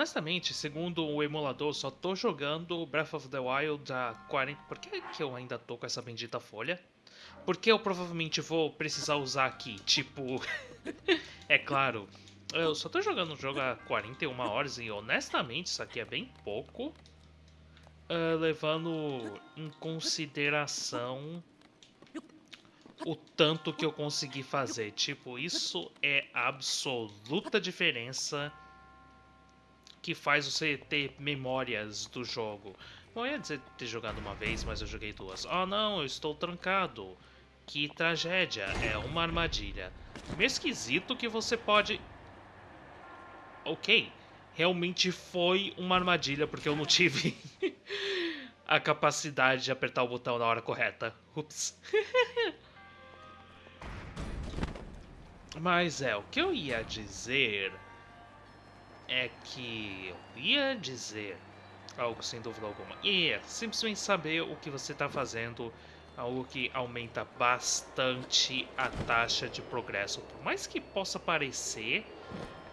honestamente, segundo o emulador, só tô jogando Breath of the Wild a 40... Por que, que eu ainda tô com essa bendita folha? Porque eu provavelmente vou precisar usar aqui, tipo... é claro, eu só tô jogando o jogo há 41 horas e honestamente isso aqui é bem pouco. Uh, levando em consideração o tanto que eu consegui fazer. Tipo, isso é a absoluta diferença que faz você ter memórias do jogo. Bom, eu ia dizer ter jogado uma vez, mas eu joguei duas. Oh não, eu estou trancado. Que tragédia, é uma armadilha. Meio esquisito que você pode... Ok, realmente foi uma armadilha, porque eu não tive a capacidade de apertar o botão na hora correta. Ups. Mas é, o que eu ia dizer é que eu ia dizer algo sem dúvida alguma. E é simplesmente saber o que você está fazendo, algo que aumenta bastante a taxa de progresso. Por mais que possa parecer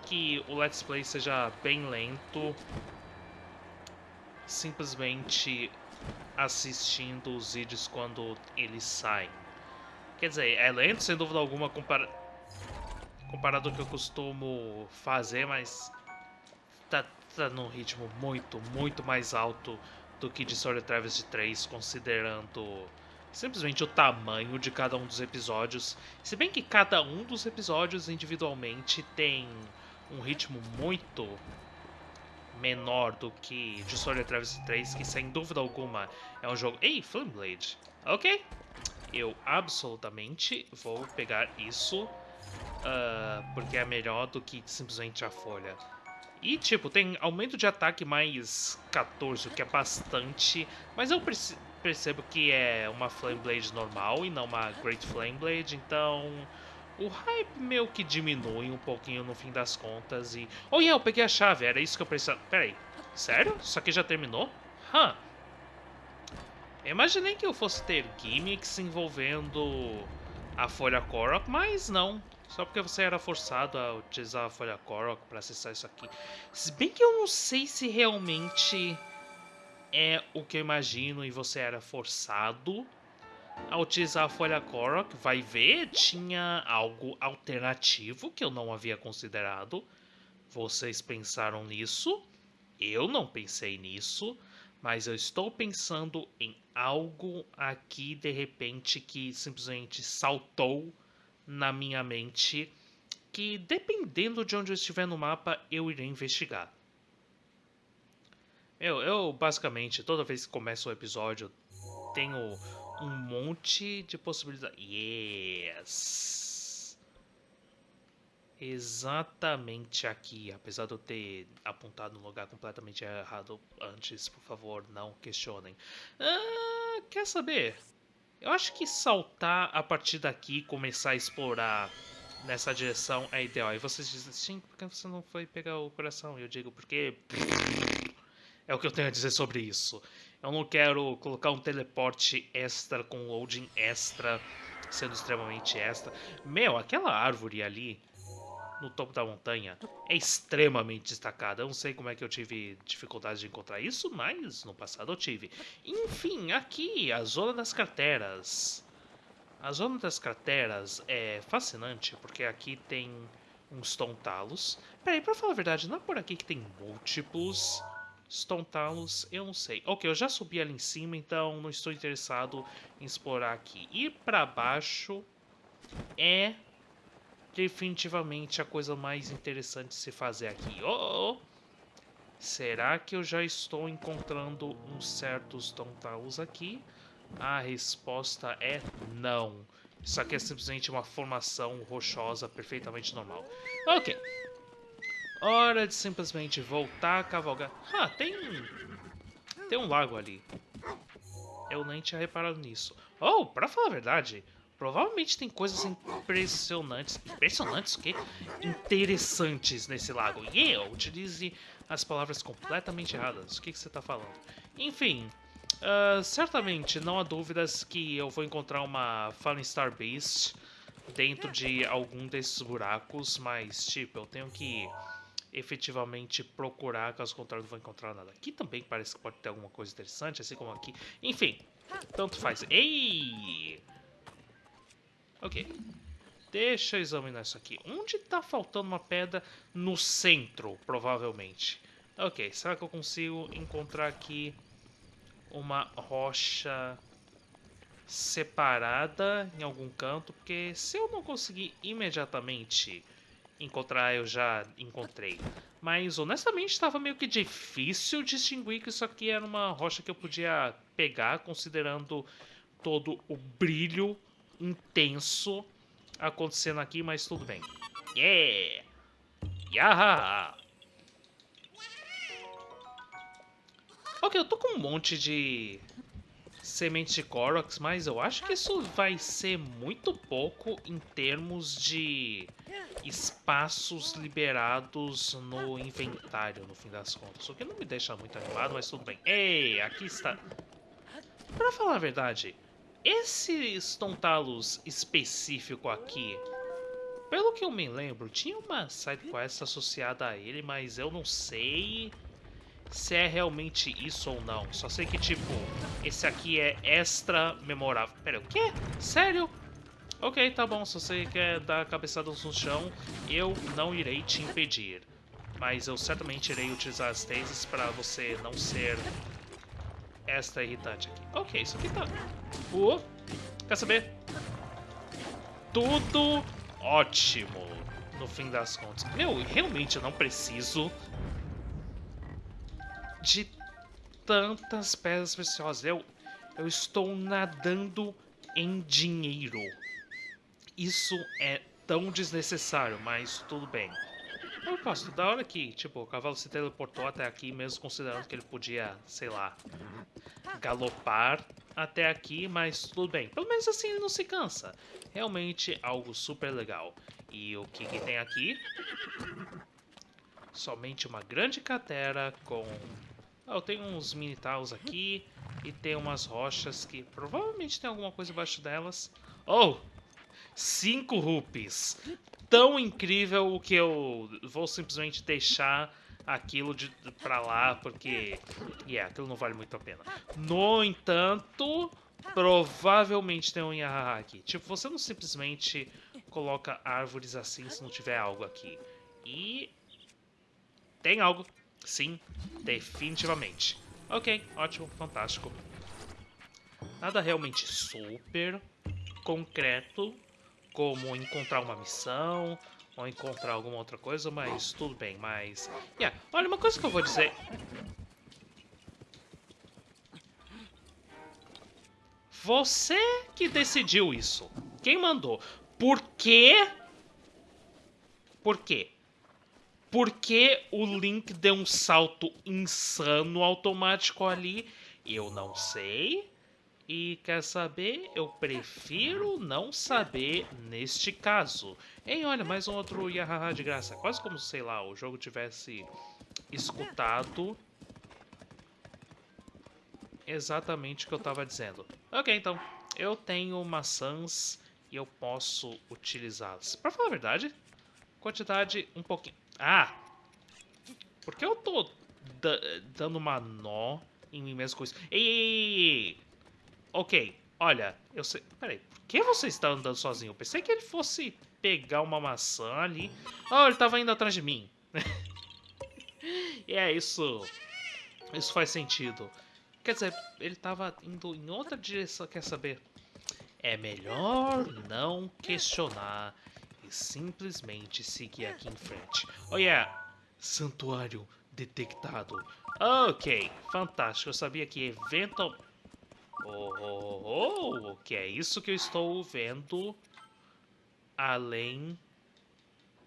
que o Let's Play seja bem lento, simplesmente assistindo os vídeos quando eles saem. Quer dizer, é lento sem dúvida alguma compara comparado ao que eu costumo fazer, mas tá, tá num ritmo muito, muito mais alto do que de Sword Travis 3, considerando simplesmente o tamanho de cada um dos episódios. Se bem que cada um dos episódios individualmente tem um ritmo muito menor do que de Sword Travis 3, que sem dúvida alguma é um jogo... Ei, Flameblade! Ok, eu absolutamente vou pegar isso, uh, porque é melhor do que simplesmente a folha. E, tipo, tem aumento de ataque mais 14, o que é bastante. Mas eu percebo que é uma Flame Blade normal e não uma Great Flame Blade, então... O hype meio que diminui um pouquinho no fim das contas e... Oh, yeah, eu peguei a chave, era isso que eu precisava... Pera aí, sério? Isso aqui já terminou? Hã? Huh. Imaginei que eu fosse ter gimmicks envolvendo a folha Korok, mas não. Só porque você era forçado a utilizar a folha Korok para acessar isso aqui. Se bem que eu não sei se realmente é o que eu imagino e você era forçado a utilizar a folha Korok. Vai ver, tinha algo alternativo que eu não havia considerado. Vocês pensaram nisso? Eu não pensei nisso, mas eu estou pensando em algo aqui de repente que simplesmente saltou na minha mente que, dependendo de onde eu estiver no mapa, eu irei investigar. Eu, eu basicamente, toda vez que começo o episódio, tenho um monte de possibilidades. Yes! Exatamente aqui, apesar de eu ter apontado no lugar completamente errado antes, por favor, não questionem. Ah, quer saber? Eu acho que saltar a partir daqui e começar a explorar nessa direção é ideal. E vocês dizem assim, por que você não foi pegar o coração? E eu digo, porque... É o que eu tenho a dizer sobre isso. Eu não quero colocar um teleporte extra com loading extra, sendo extremamente extra. Meu, aquela árvore ali, no topo da montanha é extremamente destacada. Eu não sei como é que eu tive dificuldade de encontrar isso, mas no passado eu tive. Enfim, aqui, a Zona das Crateras. A Zona das Crateras é fascinante, porque aqui tem uns tontalos. Peraí, pra falar a verdade, não é por aqui que tem múltiplos tontalos? Eu não sei. Ok, eu já subi ali em cima, então não estou interessado em explorar aqui. Ir pra baixo é definitivamente a coisa mais interessante de se fazer aqui. Oh, oh. Será que eu já estou encontrando uns certos tontaus aqui? A resposta é não. Isso aqui é simplesmente uma formação rochosa perfeitamente normal. Ok. Hora de simplesmente voltar a cavalgar. Ah, tem... Tem um lago ali. Eu nem tinha reparado nisso. Oh, pra falar a verdade, Provavelmente tem coisas impressionantes. Impressionantes o quê? Interessantes nesse lago. E eu utilize as palavras completamente erradas. O que, que você está falando? Enfim, uh, certamente não há dúvidas que eu vou encontrar uma Fallen Star Beast dentro de algum desses buracos, mas tipo, eu tenho que efetivamente procurar, caso contrário não vou encontrar nada. Aqui também parece que pode ter alguma coisa interessante, assim como aqui. Enfim, tanto faz. Ei! Ok. Deixa eu examinar isso aqui. Onde tá faltando uma pedra? No centro, provavelmente. Ok, será que eu consigo encontrar aqui uma rocha separada em algum canto? Porque se eu não conseguir imediatamente encontrar, eu já encontrei. Mas honestamente estava meio que difícil distinguir que isso aqui era uma rocha que eu podia pegar, considerando todo o brilho intenso acontecendo aqui, mas tudo bem. Yeah! Yaha! Ok, eu tô com um monte de semente de Korox, mas eu acho que isso vai ser muito pouco em termos de espaços liberados no inventário, no fim das contas. O que não me deixa muito animado, mas tudo bem. Ei, aqui está... Pra falar a verdade, esse Stontalos específico aqui, pelo que eu me lembro, tinha uma side quest associada a ele, mas eu não sei se é realmente isso ou não. Só sei que, tipo, esse aqui é extra memorável. Pera, o quê? Sério? Ok, tá bom. Se você quer dar cabeçadas no chão, eu não irei te impedir. Mas eu certamente irei utilizar as tasers para você não ser extra irritante aqui. Ok, isso aqui tá... Uh, quer saber? Tudo ótimo, no fim das contas. Meu, realmente eu não preciso de tantas pedras preciosas. Eu, eu estou nadando em dinheiro. Isso é tão desnecessário, mas tudo bem. Eu posso, da hora que, tipo, o cavalo se teleportou até aqui, mesmo considerando que ele podia, sei lá, galopar até aqui, mas tudo bem. Pelo menos assim ele não se cansa. Realmente algo super legal. E o que, que tem aqui? Somente uma grande cratera com ah, eu tenho uns mini taus aqui e tem umas rochas que provavelmente tem alguma coisa embaixo delas. Oh! Cinco rupees! Tão incrível que eu vou simplesmente deixar aquilo de, pra lá, porque... Yeah, aquilo não vale muito a pena. No entanto, provavelmente tem um Yahaha aqui. Tipo, você não simplesmente coloca árvores assim se não tiver algo aqui. E... Tem algo. Sim, definitivamente. Ok, ótimo, fantástico. Nada realmente super concreto, como encontrar uma missão ou encontrar alguma outra coisa, mas tudo bem, mas... Yeah. Olha, uma coisa que eu vou dizer... Você que decidiu isso. Quem mandou? Por quê? Por quê? Por que o Link deu um salto insano automático ali? Eu não sei. E quer saber? Eu prefiro não saber neste caso. Ei, olha, mais um outro Yahaha de graça. Quase como, sei lá, o jogo tivesse escutado exatamente o que eu estava dizendo. Ok, então, eu tenho maçãs e eu posso utilizá-las. Para falar a verdade, quantidade um pouquinho... Ah! Por que eu tô dando uma nó em mim mesmo com isso? Ei, ei, ei, Ok, olha, eu sei... Peraí, por que você está andando sozinho? Eu pensei que ele fosse pegar uma maçã ali. Oh, ele estava indo atrás de mim. é, isso... Isso faz sentido. Quer dizer, ele estava indo em outra direção, quer saber? É melhor não questionar e simplesmente seguir aqui em frente. Oh yeah, santuário detectado. Ok, fantástico. Eu sabia que evento... Oh, oh, oh, que é isso que eu estou vendo além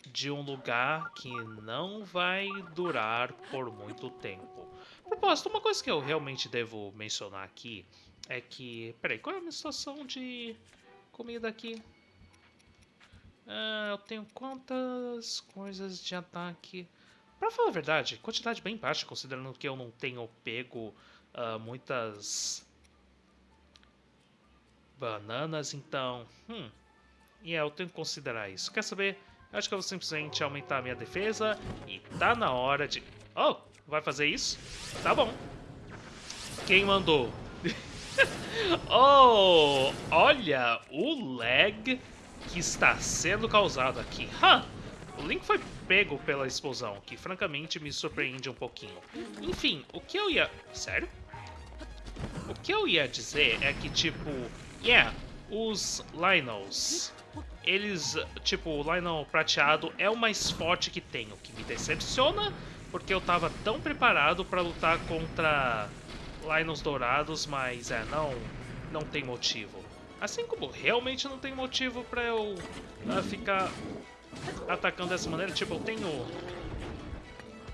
de um lugar que não vai durar por muito tempo. Propósito, uma coisa que eu realmente devo mencionar aqui é que... Peraí, qual é a minha situação de comida aqui? Ah, eu tenho quantas coisas de ataque? Pra falar a verdade, quantidade bem baixa, considerando que eu não tenho pego uh, muitas bananas, então... Hum, e yeah, eu tenho que considerar isso. Quer saber? Acho que eu vou simplesmente aumentar a minha defesa e tá na hora de... Oh, vai fazer isso? Tá bom. Quem mandou? oh, olha o lag que está sendo causado aqui. Huh, o Link foi pego pela explosão, que francamente me surpreende um pouquinho. Enfim, o que eu ia... Sério? O que eu ia dizer é que, tipo... Yeah, os Linos... Eles, tipo, o Lionel prateado é o mais forte que tem, o que me decepciona, porque eu tava tão preparado para lutar contra Lions dourados, mas é, não, não tem motivo. Assim como realmente não tem motivo para eu uh, ficar atacando dessa maneira. Tipo, eu tenho...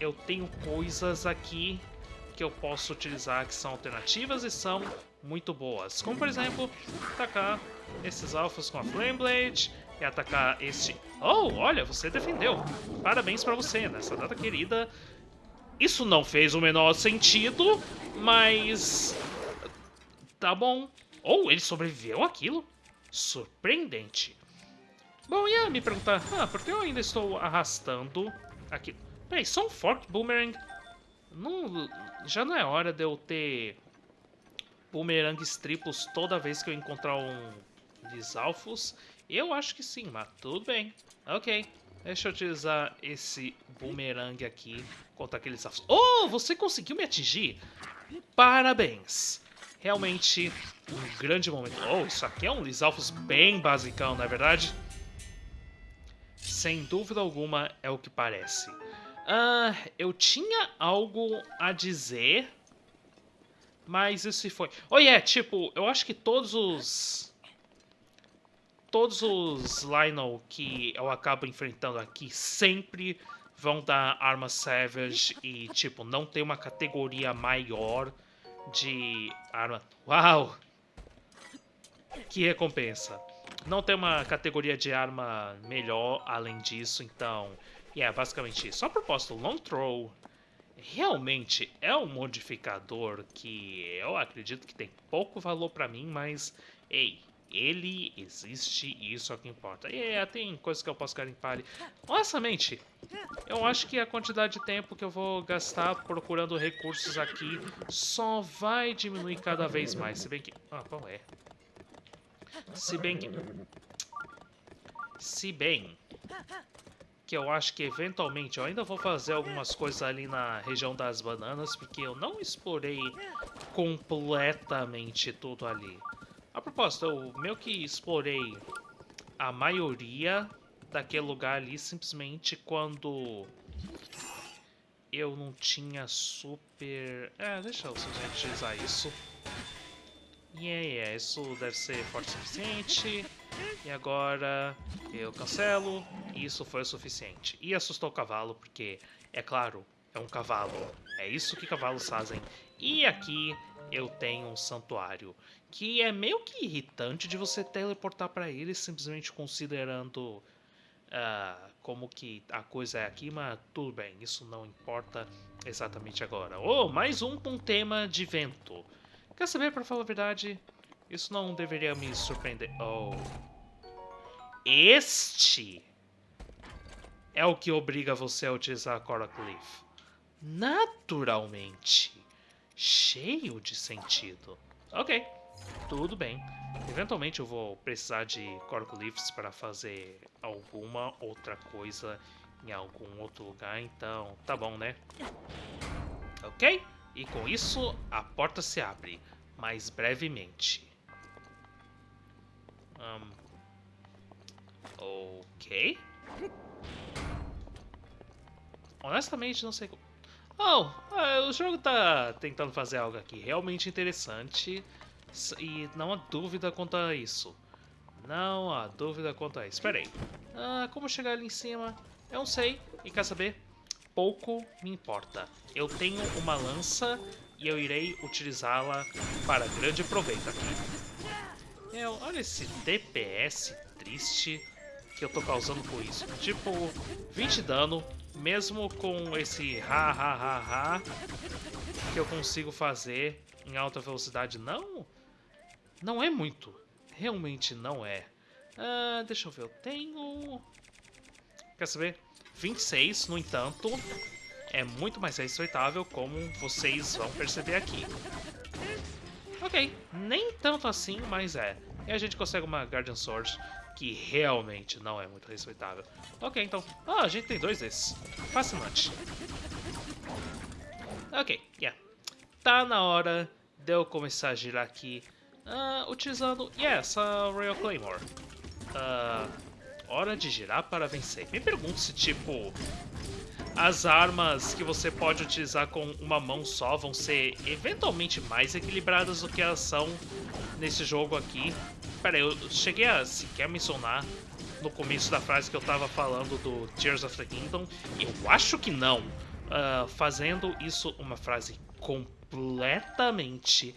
Eu tenho coisas aqui que eu posso utilizar que são alternativas e são muito boas. Como, por exemplo, atacar esses alfas com a Flame Blade e atacar este... Oh, olha, você defendeu. Parabéns pra você nessa data querida. Isso não fez o menor sentido, mas... Tá bom. Oh, ele sobreviveu àquilo? Surpreendente. Bom, ia me perguntar, ah, por que eu ainda estou arrastando aqui? Peraí, só um Fork Boomerang? Não, já não é hora de eu ter boomerangs triplos toda vez que eu encontrar um Lisalfos? Eu acho que sim, mas tudo bem. Ok, deixa eu utilizar esse boomerang aqui contra aqueles alfos. Oh, você conseguiu me atingir? Parabéns! Realmente um grande momento. Oh, isso aqui é um Lisalfos bem basicão, não é verdade? Sem dúvida alguma é o que parece. Uh, eu tinha algo a dizer, mas isso se foi. Oh, yeah, tipo, eu acho que todos os... Todos os Lionel que eu acabo enfrentando aqui sempre vão dar arma Savage e, tipo, não tem uma categoria maior de arma... Uau! Que recompensa! Não tem uma categoria de arma melhor além disso, então... E yeah, é basicamente isso. Só propósito, Long Throw realmente é um modificador que eu acredito que tem pouco valor para mim, mas, ei, ele existe e isso é o que importa. E yeah, tem coisas que eu posso garimpar ali. Honestamente, eu acho que a quantidade de tempo que eu vou gastar procurando recursos aqui só vai diminuir cada vez mais. Se bem que... Ah, qual é? Se bem que... Se bem que eu acho que eventualmente eu ainda vou fazer algumas coisas ali na região das bananas, porque eu não explorei completamente tudo ali. A propósito, eu meio que explorei a maioria daquele lugar ali simplesmente quando eu não tinha super... É, deixa eu simplesmente utilizar isso. Yeah, yeah, isso deve ser forte o suficiente. E agora eu cancelo. Isso foi o suficiente. E assustou o cavalo, porque, é claro, é um cavalo. É isso que cavalos fazem. E aqui eu tenho um santuário. Que é meio que irritante de você teleportar para ele simplesmente considerando uh, como que a coisa é aqui, mas tudo bem, isso não importa exatamente agora. Oh, mais um com tema de vento. Quer saber, para falar a verdade, isso não deveria me surpreender. Oh. Este é o que obriga você a utilizar a Coral Cliff. Naturalmente. Cheio de sentido. Ok, tudo bem. Eventualmente eu vou precisar de Corglyphs para fazer alguma outra coisa em algum outro lugar, então tá bom, né? Ok? E com isso, a porta se abre, mais brevemente. Um, ok. Honestamente, não sei... Oh, o jogo tá tentando fazer algo aqui realmente interessante e não há dúvida quanto a isso. Não há dúvida quanto a isso. Espera aí. Ah, como chegar ali em cima? Eu não sei. E quer saber? Pouco me importa. Eu tenho uma lança e eu irei utilizá-la para grande proveito aqui. Meu, olha esse DPS triste que eu tô causando com isso. Tipo, 20 dano, mesmo com esse ha ha ha ha que eu consigo fazer em alta velocidade. Não, não é muito. Realmente não é. Ah, deixa eu ver, eu tenho quer saber? 26, no entanto, é muito mais respeitável, como vocês vão perceber aqui. Ok, nem tanto assim, mas é. E a gente consegue uma Guardian Sword que realmente não é muito respeitável. Ok, então... Ah, a gente tem dois desses. Fascinante. Ok, yeah. Tá na hora de eu começar a girar aqui uh, utilizando, yeah, essa Royal Claymore. Uh, hora de girar para vencer. Me pergunto se, tipo, as armas que você pode utilizar com uma mão só vão ser eventualmente mais equilibradas do que elas são nesse jogo aqui. Pera aí, eu cheguei a sequer mencionar no começo da frase que eu tava falando do Tears of the Kingdom. Eu acho que não. Uh, fazendo isso uma frase completamente,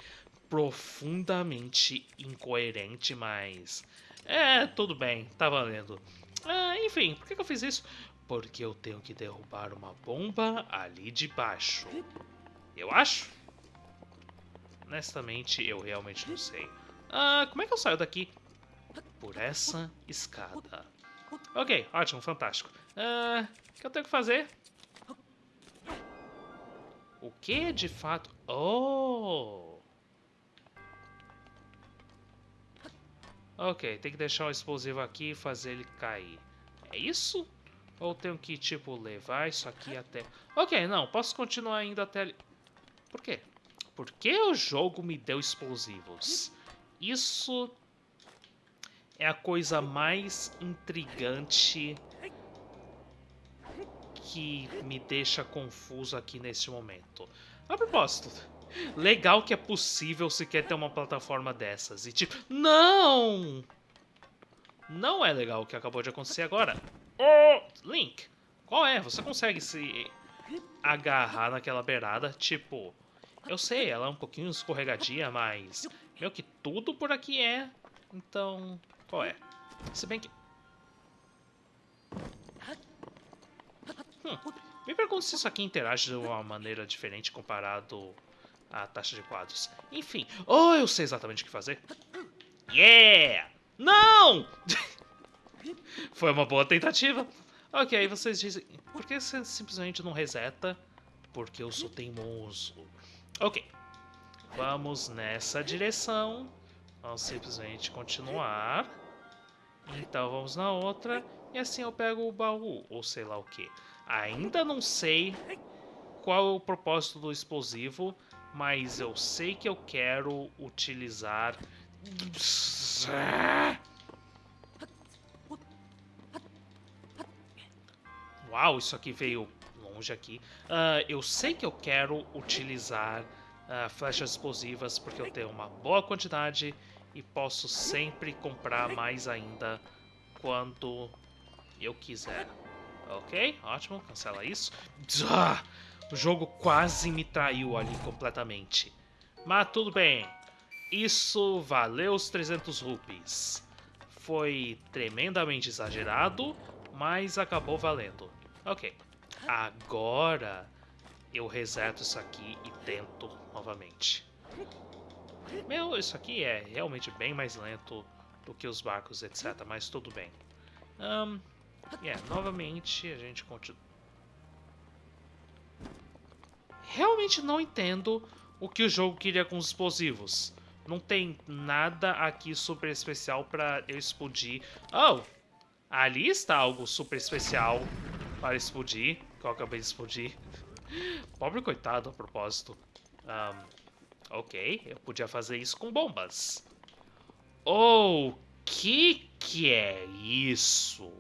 profundamente incoerente, mas... É, tudo bem, tá valendo. Uh, enfim, por que, que eu fiz isso? Porque eu tenho que derrubar uma bomba ali de baixo. Eu acho? Honestamente, eu realmente não sei. Ah, como é que eu saio daqui? Por essa escada. Ok, ótimo, fantástico. Ah, o que eu tenho que fazer? O que de fato... Oh! Ok, tem que deixar o explosivo aqui e fazer ele cair. É isso? Ou tenho que, tipo, levar isso aqui até... Ok, não, posso continuar indo até ali. Por quê? Porque o jogo me deu explosivos. Isso é a coisa mais intrigante que me deixa confuso aqui nesse momento. A propósito, legal que é possível se quer ter uma plataforma dessas. E tipo, não! Não é legal o que acabou de acontecer agora. Oh, Link, qual é? Você consegue se agarrar naquela beirada? Tipo, eu sei, ela é um pouquinho escorregadia, mas meio que tudo por aqui é. Então, qual é? Se bem que... Hum, me pergunto se isso aqui interage de uma maneira diferente comparado à taxa de quadros. Enfim, oh, eu sei exatamente o que fazer. Yeah! Não! Foi uma boa tentativa. Ok, aí vocês dizem... Por que você simplesmente não reseta? Porque eu sou teimoso. Ok. Vamos nessa direção. Vamos simplesmente continuar. Então vamos na outra. E assim eu pego o baú, ou sei lá o que. Ainda não sei qual é o propósito do explosivo, mas eu sei que eu quero utilizar... Uau, isso aqui veio longe aqui. Uh, eu sei que eu quero utilizar uh, flechas explosivas porque eu tenho uma boa quantidade e posso sempre comprar mais ainda quando eu quiser. Ok, ótimo, cancela isso. O jogo quase me traiu ali completamente. Mas tudo bem, isso valeu os 300 rupees. Foi tremendamente exagerado, mas acabou valendo. Ok. Agora eu reseto isso aqui e tento novamente. Meu, isso aqui é realmente bem mais lento do que os barcos, etc. Mas tudo bem. Um, yeah, novamente a gente continua. Realmente não entendo o que o jogo queria com os explosivos. Não tem nada aqui super especial para eu explodir. Oh, ali está algo super especial para explodir, que eu acabei de explodir. Pobre coitado, a propósito. Um, ok, eu podia fazer isso com bombas. Oh, que que é isso?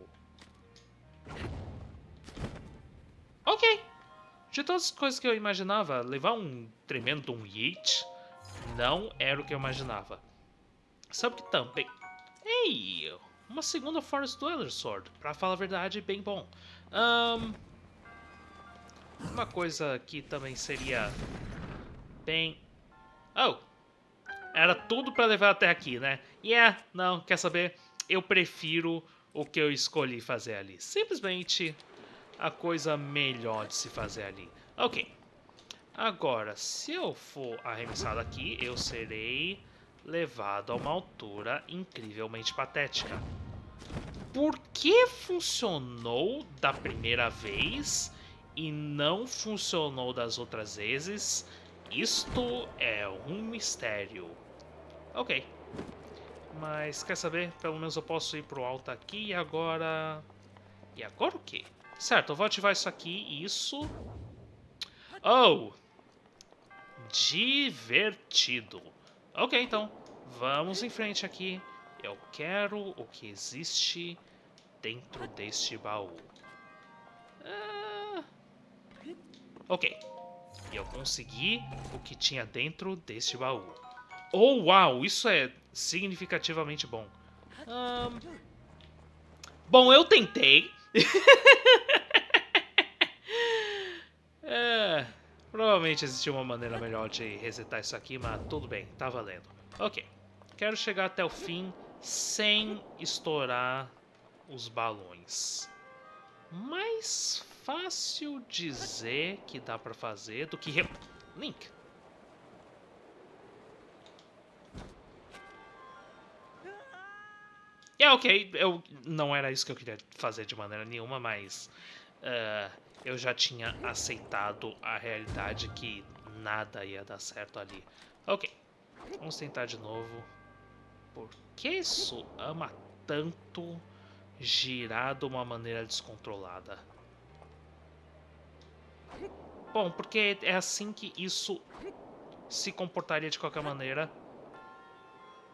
Ok. De todas as coisas que eu imaginava, levar um tremendo um Yeet não era o que eu imaginava. Sabe que também... Ei, uma segunda Forest Dweller Sword. Pra falar a verdade, bem bom. Um, uma coisa que também seria bem... Oh! Era tudo pra levar até aqui, né? Yeah, não, quer saber? Eu prefiro o que eu escolhi fazer ali. Simplesmente a coisa melhor de se fazer ali. Ok. Agora, se eu for arremessado aqui, eu serei levado a uma altura incrivelmente patética. por que funcionou da primeira vez e não funcionou das outras vezes, isto é um mistério. Ok. Mas quer saber? Pelo menos eu posso ir pro alto aqui e agora... E agora o quê? Certo, eu vou ativar isso aqui e isso... Oh! Divertido. Ok, então. Vamos em frente aqui. Eu quero o que existe dentro deste baú. Ah, ok. Eu consegui o que tinha dentro deste baú. Oh, uau! Isso é significativamente bom. Um... Bom, eu tentei. é, provavelmente existiu uma maneira melhor de resetar isso aqui, mas tudo bem, tá valendo. Ok. Quero chegar até o fim sem estourar os balões. Mais fácil dizer que dá pra fazer do que... Link. É, ok, eu, não era isso que eu queria fazer de maneira nenhuma, mas uh, eu já tinha aceitado a realidade que nada ia dar certo ali. Ok, vamos tentar de novo. Por que isso ama tanto girar de uma maneira descontrolada? Bom, porque é assim que isso se comportaria de qualquer maneira.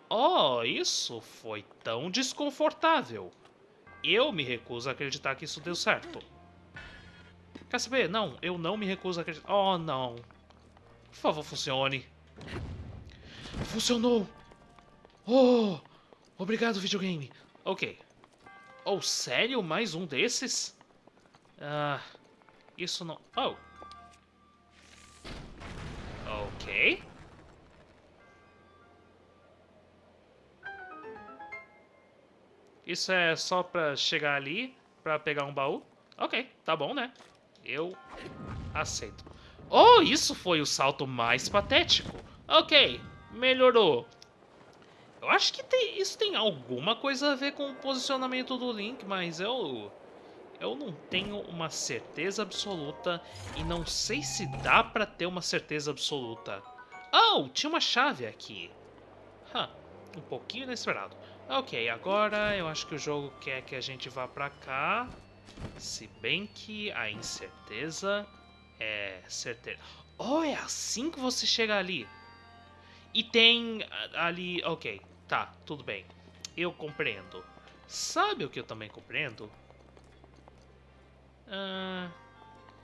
Oh, isso foi tão desconfortável. Eu me recuso a acreditar que isso deu certo. Quer saber? Não, eu não me recuso a acreditar. Oh, não. Por favor, funcione. Funcionou! Oh! Obrigado, videogame. Ok. Oh, sério? Mais um desses? Ah, isso não... Oh. Ok. Isso é só pra chegar ali, pra pegar um baú? Ok, tá bom, né? Eu aceito. Oh, isso foi o salto mais patético. Ok, melhorou. Eu acho que tem, isso tem alguma coisa a ver com o posicionamento do Link, mas eu... Eu não tenho uma certeza absoluta e não sei se dá pra ter uma certeza absoluta. Oh, tinha uma chave aqui. Huh, um pouquinho inesperado. Ok, agora eu acho que o jogo quer que a gente vá pra cá. Se bem que a incerteza é certeira. Oh, é assim que você chega ali. E tem ali... Ok, tá, tudo bem. Eu compreendo. Sabe o que eu também compreendo? Ah... Uh...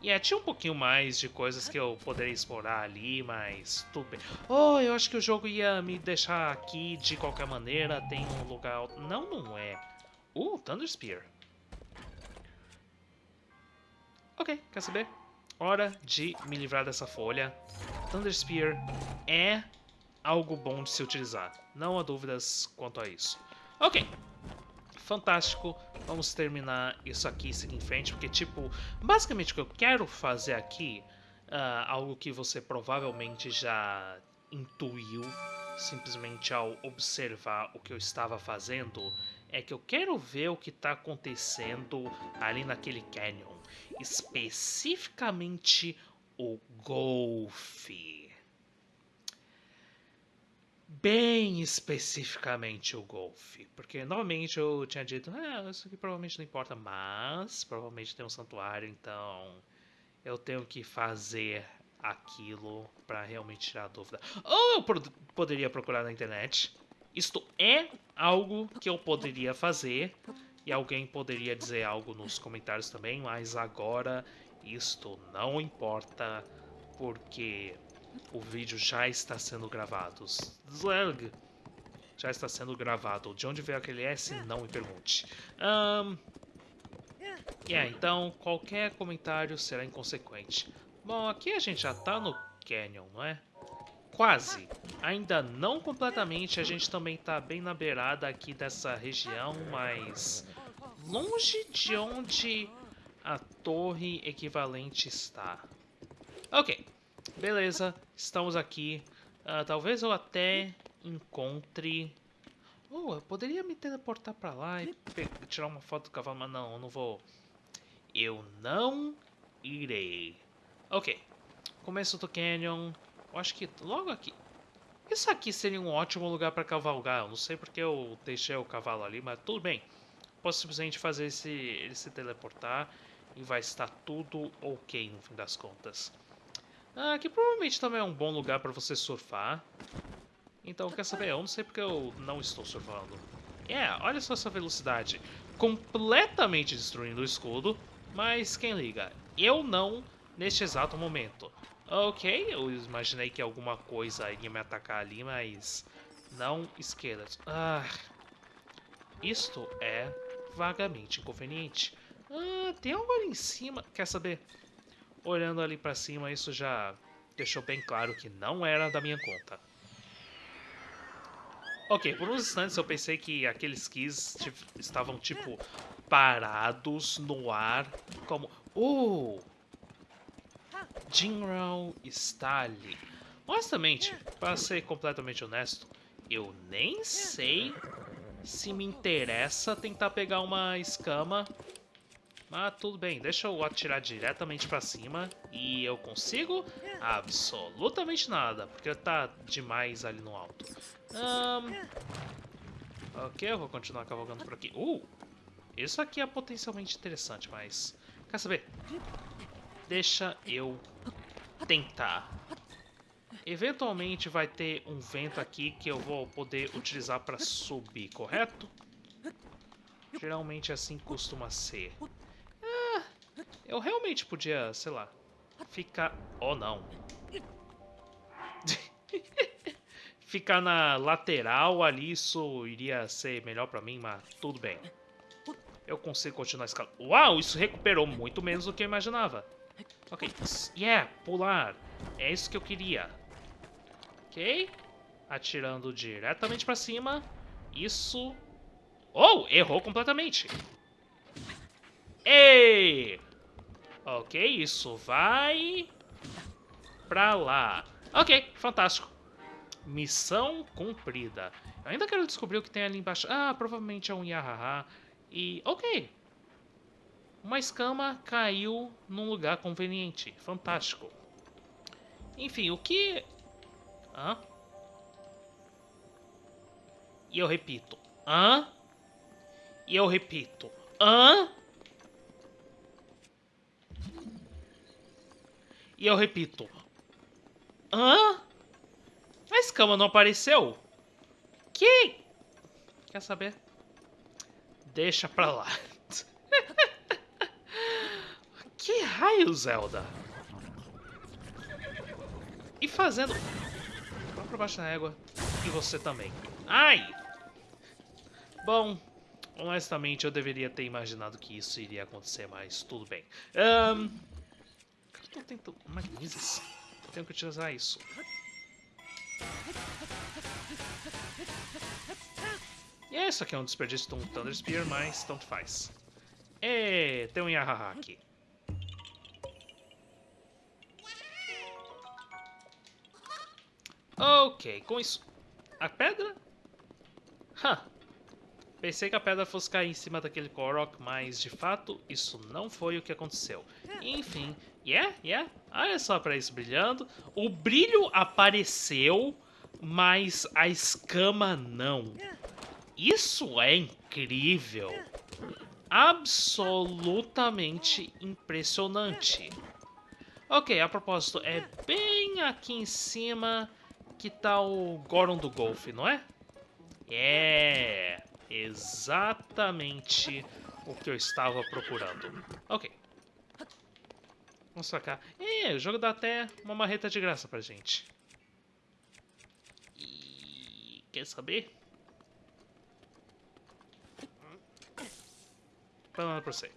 E yeah, tinha um pouquinho mais de coisas que eu poderia explorar ali, mas tudo bem. Oh, eu acho que o jogo ia me deixar aqui de qualquer maneira. Tem um lugar... Não, não é. Uh, Thunder Spear. Ok, quer saber? Hora de me livrar dessa folha. Thunder Spear é algo bom de se utilizar. Não há dúvidas quanto a isso. Ok, fantástico. Vamos terminar isso aqui e seguir em frente, porque, tipo, basicamente o que eu quero fazer aqui, uh, algo que você provavelmente já intuiu simplesmente ao observar o que eu estava fazendo, é que eu quero ver o que está acontecendo ali naquele canyon. Especificamente o golfe bem especificamente o golfe. Porque novamente eu tinha dito, ah, isso aqui provavelmente não importa, mas provavelmente tem um santuário, então eu tenho que fazer aquilo para realmente tirar a dúvida. Ou eu poderia procurar na internet. Isto é algo que eu poderia fazer e alguém poderia dizer algo nos comentários também, mas agora isto não importa porque o vídeo já está sendo gravado. Zlag já está sendo gravado. De onde veio aquele S? Não me pergunte. Um, yeah, então qualquer comentário será inconsequente. Bom, aqui a gente já está no Canyon, não é? Quase. Ainda não completamente, a gente também está bem na beirada aqui dessa região, mas longe de onde a torre equivalente está. Ok. Beleza, estamos aqui. Uh, talvez eu até encontre... Oh, eu poderia me teleportar pra lá e tirar uma foto do cavalo, mas não, eu não vou. Eu não irei. Ok. Começo do canyon. Eu acho que logo aqui. Isso aqui seria um ótimo lugar para cavalgar. Eu não sei porque eu deixei o cavalo ali, mas tudo bem. Posso simplesmente fazer esse, ele se teleportar e vai estar tudo ok no fim das contas. Ah, aqui provavelmente também é um bom lugar para você surfar. Então, quer saber? Eu não sei porque eu não estou surfando. É, yeah, olha só essa velocidade. Completamente destruindo o escudo, mas quem liga? Eu não neste exato momento. Ok, eu imaginei que alguma coisa iria me atacar ali, mas não esqueletos. Ah, isto é vagamente inconveniente. Ah, tem algo ali em cima. Quer saber? Olhando ali pra cima, isso já deixou bem claro que não era da minha conta. Ok, por uns instantes eu pensei que aqueles keys estavam, tipo, parados no ar, como... Uh! Jinro está ali. Honestamente, para ser completamente honesto, eu nem sei se me interessa tentar pegar uma escama. Mas tudo bem, deixa eu atirar diretamente pra cima e eu consigo absolutamente nada, porque tá demais ali no alto. Um, ok, eu vou continuar cavalgando por aqui. Uh, isso aqui é potencialmente interessante, mas... Quer saber? Deixa eu tentar. Eventualmente vai ter um vento aqui que eu vou poder utilizar para subir, correto? Geralmente assim costuma ser. Eu realmente podia, sei lá, ficar... Oh, não. ficar na lateral ali, isso iria ser melhor para mim, mas tudo bem. Eu consigo continuar escalando. Uau, isso recuperou muito menos do que eu imaginava. Ok, yeah, pular. É isso que eu queria. Ok. Atirando diretamente pra cima. Isso... Oh, errou completamente. Ei! Ok, isso vai... Pra lá. Ok, fantástico. Missão cumprida. Eu ainda quero descobrir o que tem ali embaixo. Ah, provavelmente é um Yahaha. E, ok. Uma escama caiu num lugar conveniente. Fantástico. Enfim, o que Hã? E eu repito. Hã? E eu repito. Hã? E eu repito. Hã? A escama não apareceu? Que? Quer saber? Deixa pra lá. que raio, Zelda? E fazendo pra baixo da égua. E você também. Ai! Bom, honestamente eu deveria ter imaginado que isso iria acontecer, mas tudo bem. Um, eu tô tentando... Magníficos. Tenho que utilizar isso. E é, isso aqui é um desperdício de um Thunder Spear, mas tanto faz. É, tem um Yahaha aqui. Ok, com isso... A pedra? Huh. Pensei que a pedra fosse cair em cima daquele Korok, mas de fato isso não foi o que aconteceu. Enfim, yeah, yeah, olha só para isso brilhando. O brilho apareceu, mas a escama não. Isso é incrível. Absolutamente impressionante. Ok, a propósito, é bem aqui em cima que tá o Goron do Golfe, não é? É, exatamente o que eu estava procurando. Ok. Vamos sacar. É, o jogo dá até uma marreta de graça pra gente. E... Quer saber? Falando pra você.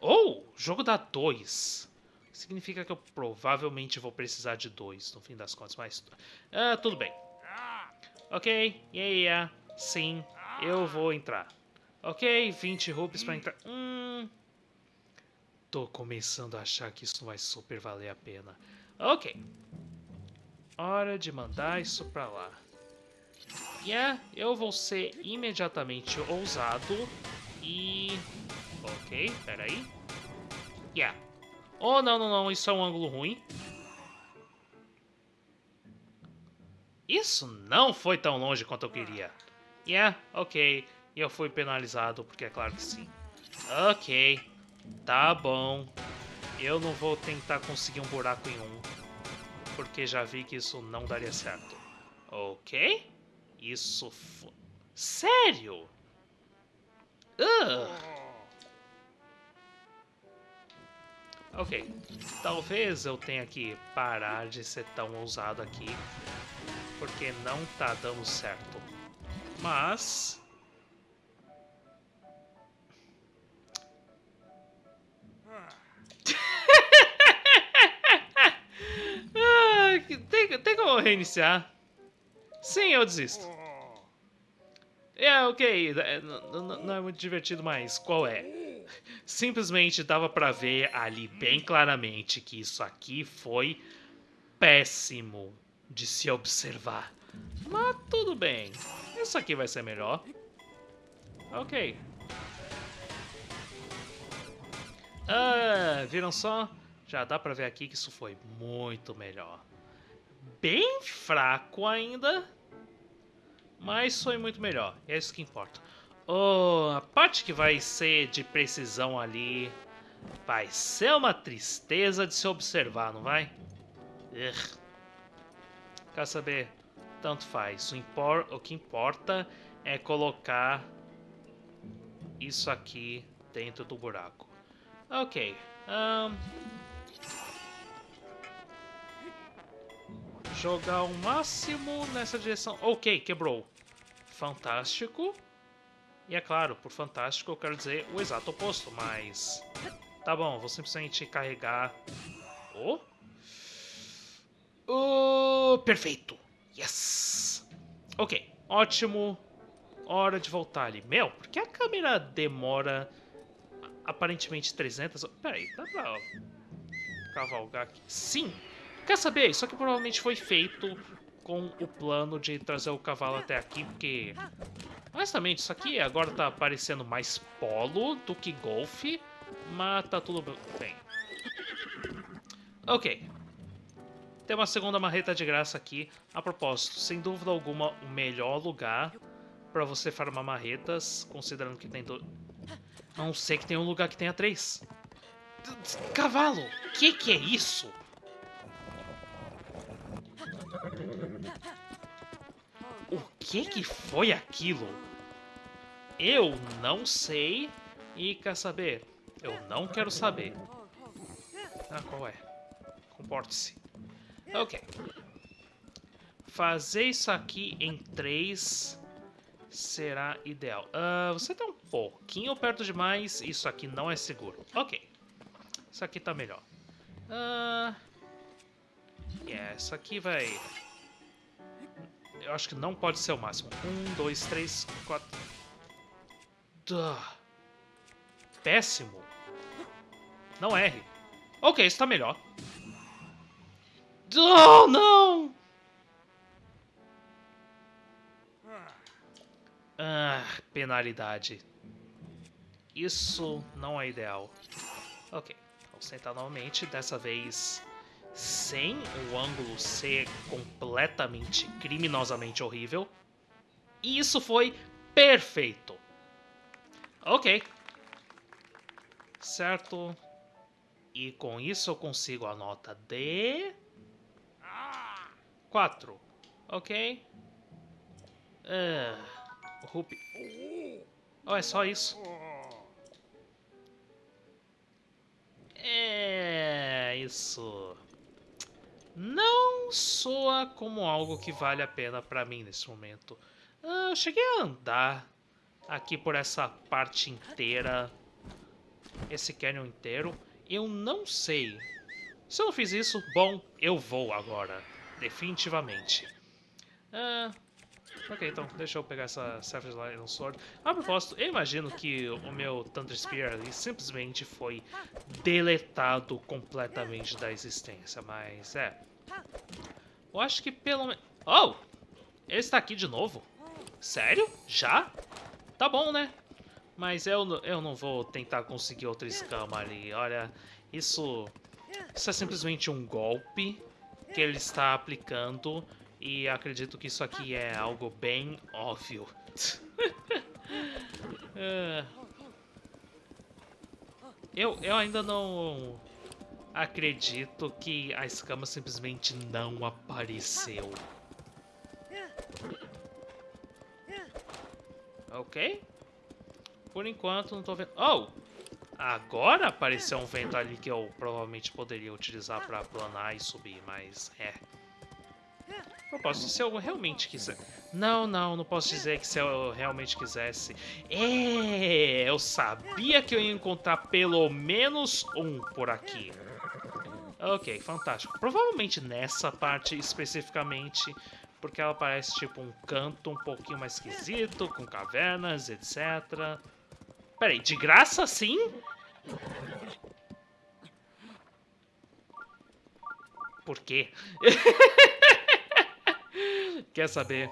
Oh, o jogo dá dois significa que eu provavelmente vou precisar de dois, no fim das contas, mas... Ah, tudo bem. Ok, yeah, yeah, sim, eu vou entrar. Ok, 20 rupees pra entrar. Hum... Tô começando a achar que isso vai super valer a pena. Ok. Hora de mandar isso pra lá. Yeah, eu vou ser imediatamente ousado e... Ok, peraí. Yeah. Oh, não, não, não, isso é um ângulo ruim. Isso não foi tão longe quanto eu queria. Yeah, ok. E eu fui penalizado, porque é claro que sim. Ok, tá bom. Eu não vou tentar conseguir um buraco em um, porque já vi que isso não daria certo. Ok? Isso foi... Sério? Ugh. Ok, talvez eu tenha que parar de ser tão ousado aqui, porque não tá dando certo. Mas... ah, tem, tem como reiniciar? Sim, eu desisto. É, ok, é, não é muito divertido, mas qual é? Simplesmente dava pra ver ali bem claramente que isso aqui foi péssimo de se observar. Mas tudo bem, isso aqui vai ser melhor. Ok. Ah, viram só? Já dá pra ver aqui que isso foi muito melhor. Bem fraco ainda, mas foi muito melhor. É isso que importa. Oh, a parte que vai ser de precisão ali vai ser uma tristeza de se observar, não vai? Quer saber? Tanto faz. O, impor o que importa é colocar isso aqui dentro do buraco. Ok. Um... Jogar o máximo nessa direção. Ok, quebrou. Fantástico. E é claro, por fantástico eu quero dizer o exato oposto, mas... Tá bom, vou simplesmente carregar... Oh! Oh, perfeito! Yes! Ok, ótimo. Hora de voltar ali. Meu, por que a câmera demora aparentemente 300... Peraí, dá pra cavalgar aqui? Sim! Quer saber? Isso aqui provavelmente foi feito com o plano de trazer o cavalo até aqui, porque Honestamente, isso aqui agora tá parecendo mais polo do que golfe, mas tá tudo bem. Ok. Tem uma segunda marreta de graça aqui. A propósito, sem dúvida alguma, o melhor lugar para você farmar marretas, considerando que tem... Do... Não sei que tem um lugar que tenha três. Cavalo! Que que é isso? O que que foi aquilo? Eu não sei e quer saber? Eu não quero saber. Ah, qual é? Comporte-se. Ok. Fazer isso aqui em três será ideal. Uh, você está um pouquinho perto demais. Isso aqui não é seguro. Ok. Isso aqui tá melhor. Uh, yeah, isso aqui vai... Eu acho que não pode ser o máximo. Um, dois, três, quatro... Duh. Péssimo. Não erre. Ok, está melhor. Oh, não! Ah, penalidade. Isso não é ideal. Ok, vamos tentar novamente. Dessa vez sem o ângulo ser completamente, criminosamente horrível. E isso foi perfeito. Ok. Certo. E com isso eu consigo a nota de... 4. Ok. Uh, Rupi. Oh, é só isso. É isso. Não soa como algo que vale a pena pra mim nesse momento. Uh, eu cheguei a andar aqui por essa parte inteira, esse canyon inteiro. Eu não sei. Se eu não fiz isso, bom, eu vou agora. Definitivamente. Ah, ok, então deixa eu pegar essa Savage Lion Sword. A propósito, eu imagino que o meu Thunder Spear ali simplesmente foi deletado completamente da existência, mas é. Eu acho que pelo menos... Oh! Ele está aqui de novo? Sério? Já? Tá bom, né? Mas eu, eu não vou tentar conseguir outra escama ali. Olha, isso, isso é simplesmente um golpe que ele está aplicando. E acredito que isso aqui é algo bem óbvio. Eu, eu ainda não acredito que a escama simplesmente não apareceu. Ok? Por enquanto não tô vendo... Oh! Agora apareceu um vento ali que eu provavelmente poderia utilizar para planar e subir, mas é... Propósito, se eu realmente quiser... Não, não, não posso dizer que se eu realmente quisesse... É, eu sabia que eu ia encontrar pelo menos um por aqui. Ok, fantástico. Provavelmente nessa parte especificamente porque ela parece tipo um canto um pouquinho mais esquisito, com cavernas, etc. Peraí, de graça sim? Por quê? Quer saber?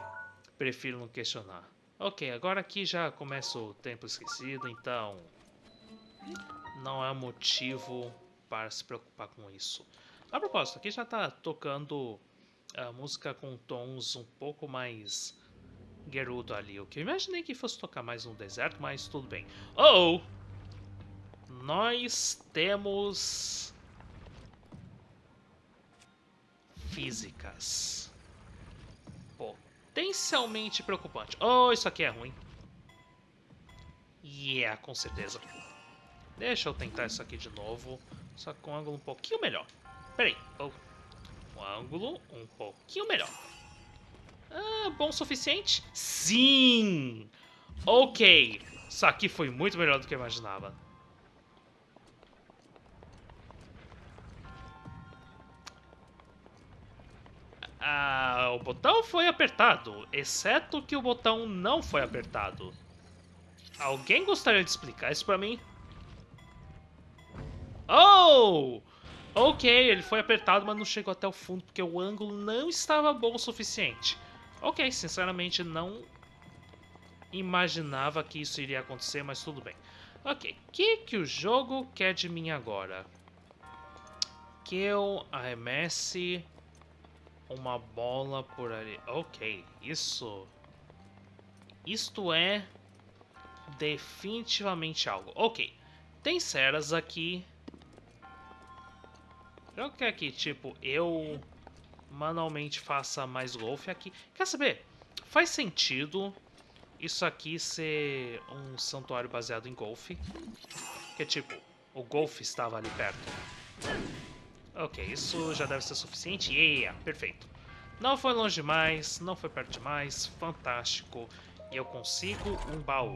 Prefiro não questionar. Ok, agora aqui já começa o tempo esquecido, então... Não há motivo para se preocupar com isso. A propósito, aqui já está tocando a música com tons um pouco mais Gerudo ali. O que eu imaginei que fosse tocar mais no deserto, mas tudo bem. Oh! Nós temos... Físicas. Potencialmente preocupante. Oh, isso aqui é ruim. Yeah, com certeza. Deixa eu tentar isso aqui de novo. Só com um ângulo um pouquinho melhor. Peraí. Oh um ângulo um pouquinho melhor. Ah, bom o suficiente? Sim! Ok, isso aqui foi muito melhor do que eu imaginava. Ah, o botão foi apertado, exceto que o botão não foi apertado. Alguém gostaria de explicar isso pra mim? Oh! Ok, ele foi apertado, mas não chegou até o fundo porque o ângulo não estava bom o suficiente. Ok, sinceramente não imaginava que isso iria acontecer, mas tudo bem. Ok, o que, que o jogo quer de mim agora? Que eu arremesse uma bola por ali. Ok, isso... Isto é definitivamente algo. Ok, tem ceras aqui eu quero que, tipo, eu manualmente faça mais golfe aqui. Quer saber? Faz sentido isso aqui ser um santuário baseado em golfe. Que, tipo, o golfe estava ali perto. Ok, isso já deve ser suficiente. Yeah, perfeito. Não foi longe demais, não foi perto demais. Fantástico. E eu consigo um baú.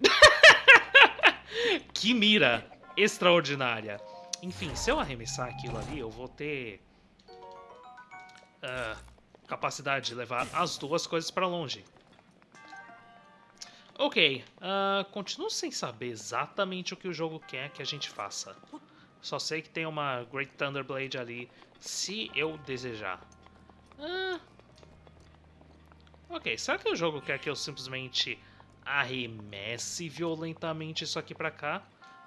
Que mira extraordinária. Enfim, se eu arremessar aquilo ali, eu vou ter... Uh, capacidade de levar as duas coisas para longe. Ok, uh, continuo sem saber exatamente o que o jogo quer que a gente faça. Só sei que tem uma Great Thunderblade ali, se eu desejar. Uh, ok, será que o jogo quer que eu simplesmente arremesse violentamente isso aqui pra cá,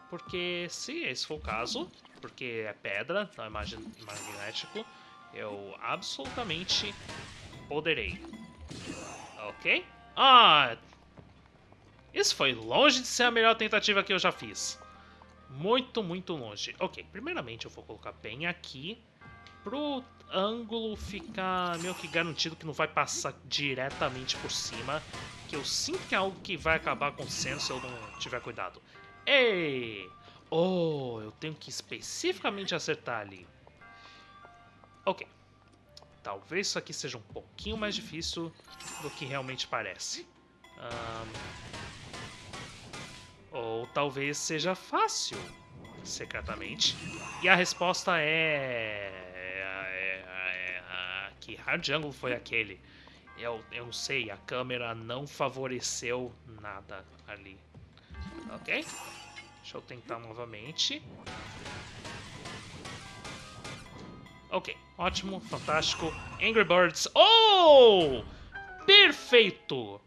porque se esse for o caso, porque é pedra, não é magnético, eu absolutamente poderei. Ok? Ah! Isso foi longe de ser a melhor tentativa que eu já fiz. Muito, muito longe. Ok, primeiramente eu vou colocar bem aqui pro ângulo ficar meio que garantido que não vai passar diretamente por cima que eu sinto que é algo que vai acabar acontecendo se eu não tiver cuidado. Ei! Oh, eu tenho que especificamente acertar ali. Ok. Talvez isso aqui seja um pouquinho mais difícil do que realmente parece. Um... Ou talvez seja fácil, secretamente. E a resposta é... é... é... é... Que Hard Jungle foi aquele? Eu, eu não sei, a câmera não favoreceu nada ali. Ok? Deixa eu tentar novamente. Ok, ótimo, fantástico. Angry Birds. Oh! Perfeito!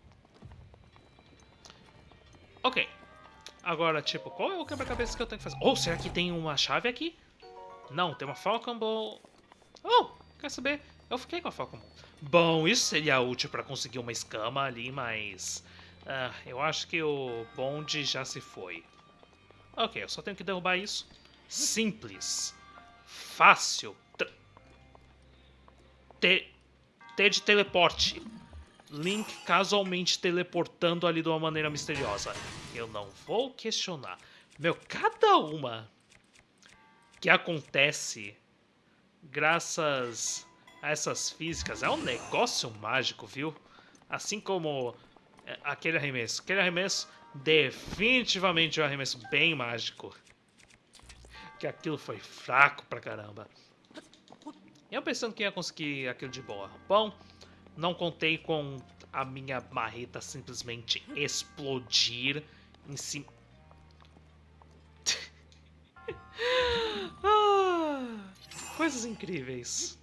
Ok. Agora, tipo, qual é o quebra-cabeça que eu tenho que fazer? Ou oh, será que tem uma chave aqui? Não, tem uma Falcon Ball. Oh, quer saber? Eu fiquei com a Falcon Ball. Bom, isso seria útil para conseguir uma escama ali, mas... Uh, eu acho que o bonde já se foi. Ok, eu só tenho que derrubar isso. Simples. Fácil. T, T de teleporte. Link casualmente teleportando ali de uma maneira misteriosa. Eu não vou questionar. Meu, cada uma que acontece graças a essas físicas é um negócio mágico, viu? Assim como é, aquele arremesso. Aquele arremesso definitivamente é um arremesso bem mágico. Que aquilo foi fraco pra caramba. Eu pensando que ia conseguir aquilo de boa. Bom, não contei com a minha marreta simplesmente explodir em cima. ah, coisas incríveis.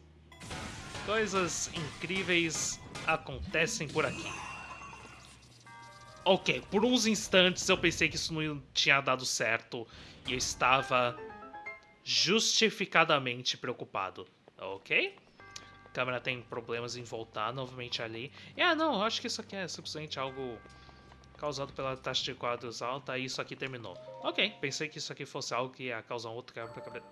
Coisas incríveis acontecem por aqui. Ok, por uns instantes eu pensei que isso não tinha dado certo e eu estava justificadamente preocupado. Ok? A câmera tem problemas em voltar novamente ali. Ah, não, eu acho que isso aqui é simplesmente algo causado pela taxa de quadros alta e isso aqui terminou. Ok, pensei que isso aqui fosse algo que ia causar um outro quebra-cabeça.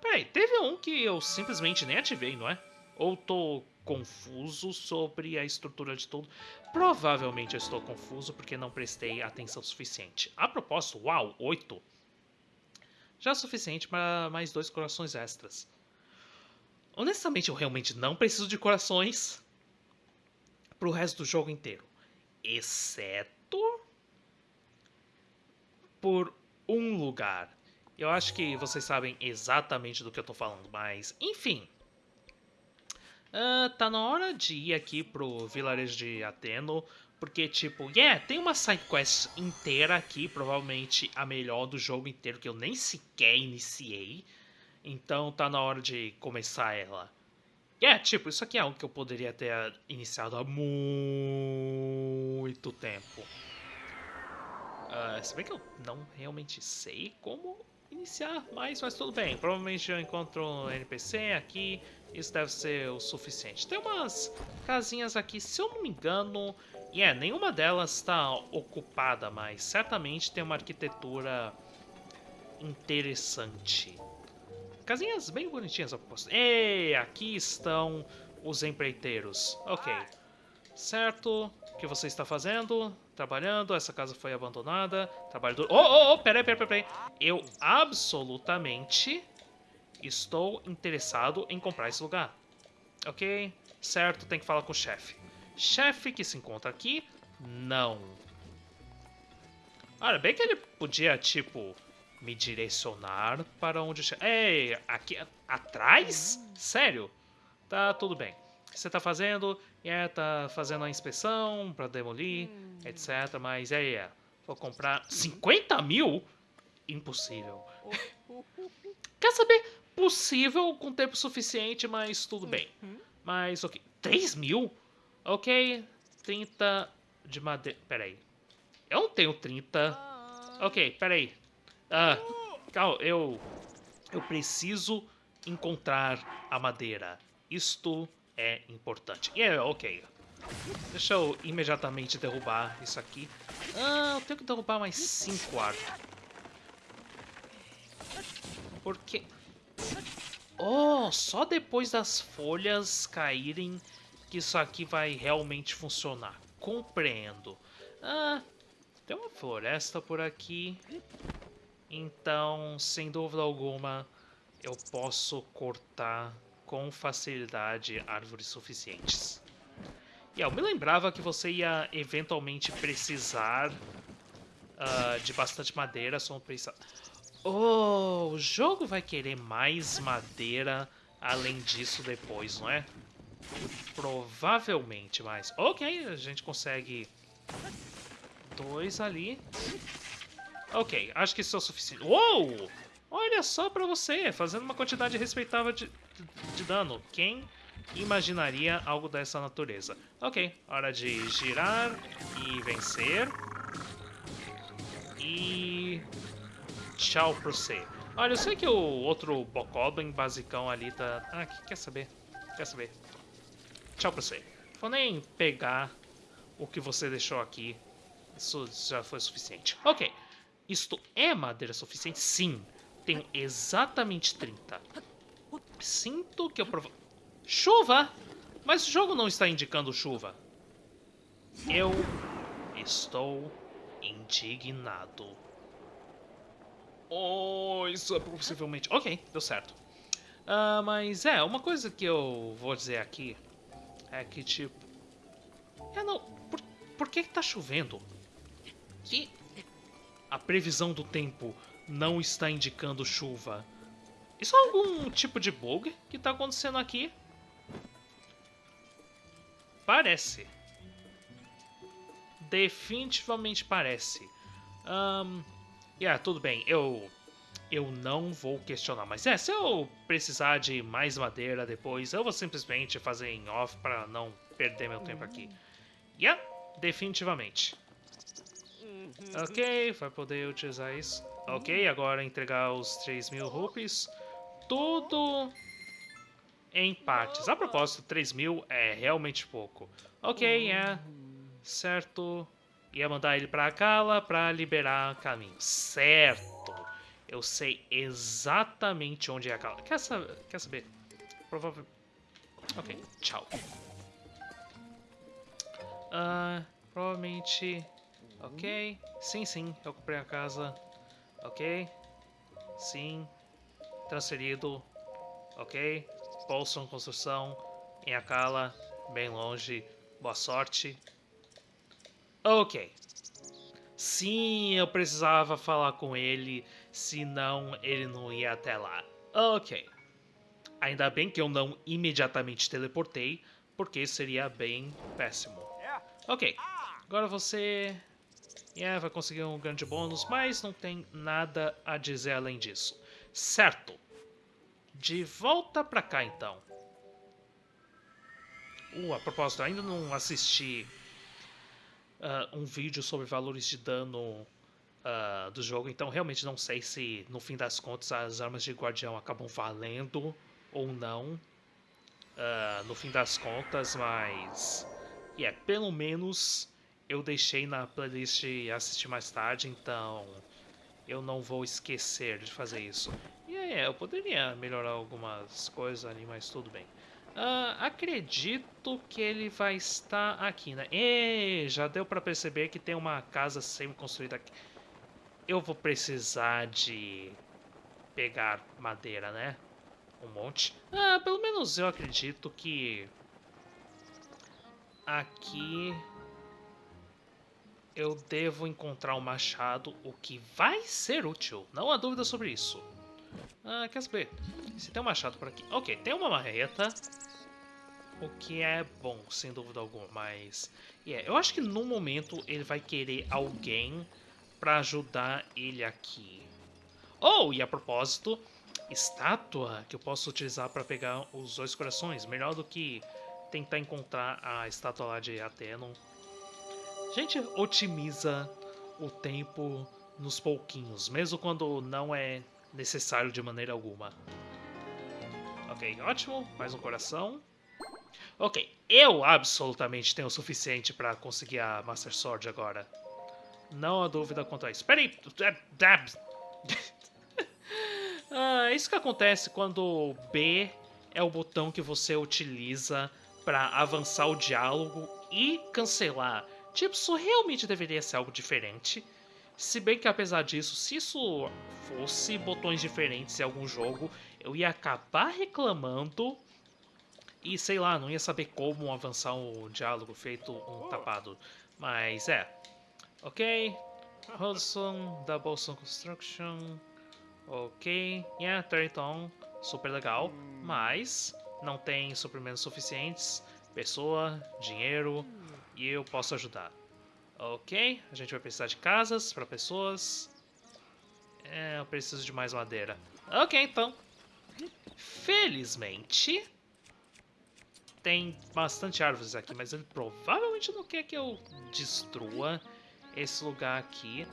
Peraí, teve um que eu simplesmente nem ativei, não é? Ou tô confuso sobre a estrutura de tudo? Provavelmente eu estou confuso porque não prestei atenção suficiente. A propósito, uau, 8. Já é suficiente para mais dois corações extras. Honestamente, eu realmente não preciso de corações pro resto do jogo inteiro. Exceto por um lugar. Eu acho que vocês sabem exatamente do que eu tô falando, mas enfim. Uh, tá na hora de ir aqui pro vilarejo de Ateno, porque tipo, yeah, tem uma side quest inteira aqui, provavelmente a melhor do jogo inteiro, que eu nem sequer iniciei. Então tá na hora de começar ela. É, tipo, isso aqui é algo que eu poderia ter iniciado há muito tempo. Uh, se bem que eu não realmente sei como iniciar mais, mas tudo bem. Provavelmente eu encontro um NPC aqui, isso deve ser o suficiente. Tem umas casinhas aqui, se eu não me engano, e yeah, nenhuma delas está ocupada, mas certamente tem uma arquitetura interessante. Casinhas bem bonitinhas a propósito. Ei, aqui estão os empreiteiros. Ok. Certo. O que você está fazendo? Trabalhando. Essa casa foi abandonada. Trabalho duro. Oh, oh, oh, peraí, peraí, peraí. Eu absolutamente estou interessado em comprar esse lugar. Ok? Certo, tem que falar com o chefe. Chefe que se encontra aqui? Não. Olha, bem que ele podia, tipo, me direcionar para onde... Ei, aqui atrás? Sério? Tá tudo bem. O que você tá fazendo? É, tá fazendo a inspeção para demolir, hum. etc. Mas é, é, vou comprar 50 mil? Impossível. Quer saber? Possível com tempo suficiente, mas tudo bem. Uhum. Mas, ok. 3 mil? Ok, 30 de madeira. Peraí. Eu não tenho 30. Ah. Ok, peraí. Ah, calma, eu... Eu preciso encontrar a madeira. Isto é importante. Yeah, ok. Deixa eu imediatamente derrubar isso aqui. Ah, eu tenho que derrubar mais cinco arcos. Porque... Oh, só depois das folhas caírem que isso aqui vai realmente funcionar. Compreendo. Ah, tem uma floresta por aqui. Então, sem dúvida alguma, eu posso cortar com facilidade árvores suficientes. E eu me lembrava que você ia eventualmente precisar uh, de bastante madeira, só pensar... Oh, o jogo vai querer mais madeira além disso depois, não é? Provavelmente mais. Ok, a gente consegue dois ali. Ok, acho que isso é o suficiente. Uou! Olha só pra você, fazendo uma quantidade respeitável de, de, de dano. Quem imaginaria algo dessa natureza? Ok, hora de girar e vencer. E... Tchau pra você. Olha, eu sei que o outro Bokoblin basicão ali tá... Ah, quer saber? Quer saber? Tchau pra você. Vou nem pegar o que você deixou aqui. Isso já foi suficiente. Ok. Isto é madeira suficiente? Sim. Tenho exatamente 30. Sinto que eu provo... Chuva? Mas o jogo não está indicando chuva. Eu estou indignado. Oh, isso é possivelmente... Ok, deu certo. Uh, mas é, uma coisa que eu vou dizer aqui é que, tipo... É, não... Por, por que, que tá chovendo? Que a previsão do tempo não está indicando chuva. Isso é algum tipo de bug que está acontecendo aqui? Parece. Definitivamente parece. Um, yeah, tudo bem, eu eu não vou questionar. Mas é, se eu precisar de mais madeira depois, eu vou simplesmente fazer em off para não perder meu tempo aqui. Yeah, definitivamente. Ok, vai poder utilizar isso. Ok, agora entregar os 3 mil rupees. Tudo em partes. A propósito, 3 mil é realmente pouco. Ok, é. Certo. Ia mandar ele pra Kala pra liberar caminho. Certo. Eu sei exatamente onde é a Kala. Quer, saber? Quer saber? Provavelmente... Ok, tchau. Uh, provavelmente Ok. Sim, sim, eu comprei a casa. Ok. Sim. Transferido. Ok. Bolson Construção. Em Akala. Bem longe. Boa sorte. Ok. Sim, eu precisava falar com ele, senão ele não ia até lá. Ok. Ainda bem que eu não imediatamente teleportei, porque seria bem péssimo. Ok. Agora você Yeah, vai conseguir um grande bônus, mas não tem nada a dizer além disso. Certo. De volta pra cá, então. Uh, a propósito, ainda não assisti uh, um vídeo sobre valores de dano uh, do jogo, então realmente não sei se, no fim das contas, as armas de guardião acabam valendo ou não. Uh, no fim das contas, mas... Yeah, pelo menos eu deixei na playlist assistir mais tarde, então eu não vou esquecer de fazer isso. E é, eu poderia melhorar algumas coisas ali, mas tudo bem. Uh, acredito que ele vai estar aqui, né? E já deu para perceber que tem uma casa semi-construída aqui. Eu vou precisar de pegar madeira, né? Um monte. Ah, pelo menos eu acredito que aqui eu devo encontrar um machado, o que vai ser útil. Não há dúvida sobre isso. Ah, quer saber? Se tem um machado por aqui... Ok, tem uma marreta. O que é bom, sem dúvida alguma, mas... Yeah, eu acho que no momento ele vai querer alguém para ajudar ele aqui. Oh, e a propósito, estátua que eu posso utilizar para pegar os dois corações. Melhor do que tentar encontrar a estátua lá de Atenon gente otimiza o tempo nos pouquinhos, mesmo quando não é necessário de maneira alguma. Ok, ótimo. Mais um coração. Ok, eu absolutamente tenho o suficiente para conseguir a Master Sword agora. Não há dúvida quanto a isso. Peraí! ah, isso que acontece quando B é o botão que você utiliza para avançar o diálogo e cancelar. Tipo, isso realmente deveria ser algo diferente. Se bem que apesar disso, se isso fosse botões diferentes em algum jogo, eu ia acabar reclamando e sei lá, não ia saber como avançar o diálogo feito um tapado. Mas é. Ok. Hudson, Double Sun Construction. Ok. Yeah, Territon. Super legal. Mas não tem suprimentos suficientes. Pessoa, dinheiro e eu posso ajudar. Ok, a gente vai precisar de casas para pessoas. É, eu preciso de mais madeira. Ok, então. Felizmente, tem bastante árvores aqui, mas ele provavelmente não quer que eu destrua esse lugar aqui.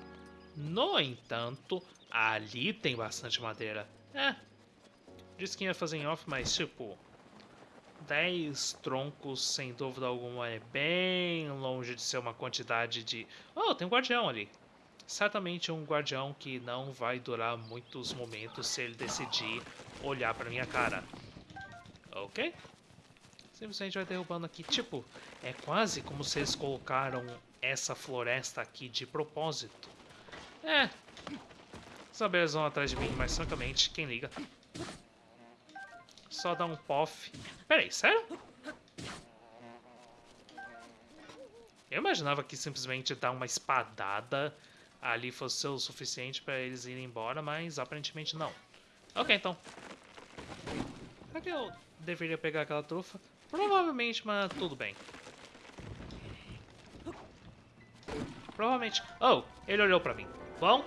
No entanto, ali tem bastante madeira. É, disse que ia fazer em off, mas tipo... 10 troncos, sem dúvida alguma, é bem longe de ser uma quantidade de... Oh, tem um guardião ali. Certamente um guardião que não vai durar muitos momentos se ele decidir olhar pra minha cara. Ok? Simplesmente vai derrubando aqui. Tipo, é quase como se eles colocaram essa floresta aqui de propósito. É. Os abelhas vão atrás de mim, mas francamente, quem liga? Só dá um pof. Peraí, sério? Eu imaginava que simplesmente dar uma espadada ali fosse o suficiente para eles irem embora, mas aparentemente não. Ok, então. Será que eu deveria pegar aquela trufa? Provavelmente, mas tudo bem. Provavelmente... Oh, ele olhou pra mim. Bom,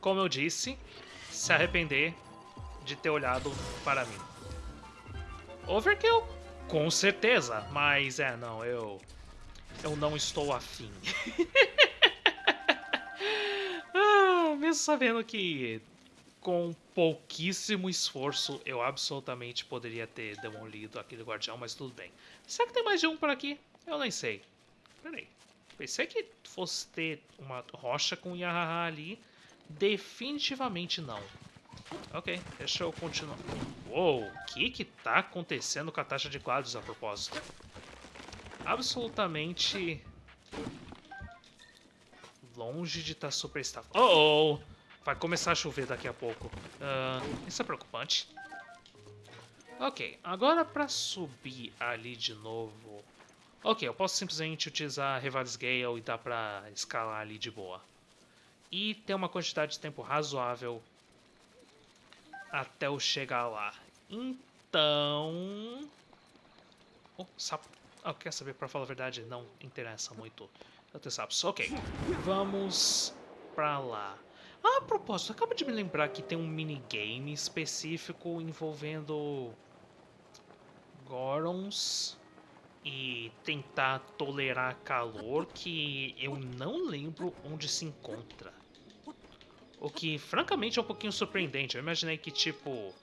como eu disse, se arrepender de ter olhado para mim. Overkill? Com certeza, mas é, não, eu... Eu não estou afim. ah, mesmo sabendo que com pouquíssimo esforço eu absolutamente poderia ter demolido aquele guardião, mas tudo bem. Será que tem mais de um por aqui? Eu nem sei. Peraí. Pensei que fosse ter uma rocha com Yahaha ali. Definitivamente não. Ok, deixa eu continuar. Uou, o que que tá acontecendo com a taxa de quadros a propósito? Absolutamente longe de estar tá super estável. Oh, oh! Vai começar a chover daqui a pouco. Uh, isso é preocupante. Ok, agora para subir ali de novo... Ok, eu posso simplesmente utilizar Revalis Gale e dá pra escalar ali de boa. E ter uma quantidade de tempo razoável até eu chegar lá. Então... Oh, sapo. Ah, quer saber, pra falar a verdade, não interessa muito eu tenho sapos. Ok, vamos pra lá. Ah, a propósito, acaba de me lembrar que tem um minigame específico envolvendo Gorons e tentar tolerar calor que eu não lembro onde se encontra. O que, francamente, é um pouquinho surpreendente. Eu imaginei que, tipo...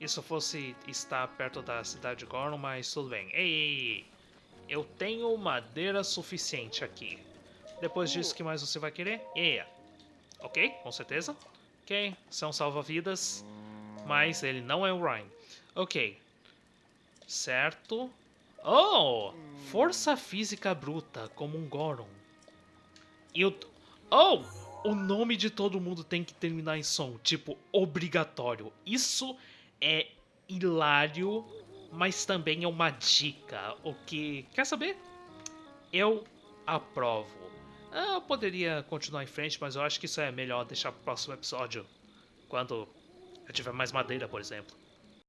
Isso fosse estar perto da cidade de Goron, mas tudo bem. Ei, ei, ei. Eu tenho madeira suficiente aqui. Depois disso, o que mais você vai querer? Yeah. Ok, com certeza. Ok, são salva-vidas. Mas ele não é o Ryan. Ok. Certo. Oh! Força física bruta, como um Goron. E o... Oh! O nome de todo mundo tem que terminar em som. Tipo, obrigatório. Isso é hilário, mas também é uma dica. O que... Quer saber? Eu aprovo. Ah, eu poderia continuar em frente, mas eu acho que isso é melhor deixar pro próximo episódio. Quando eu tiver mais madeira, por exemplo.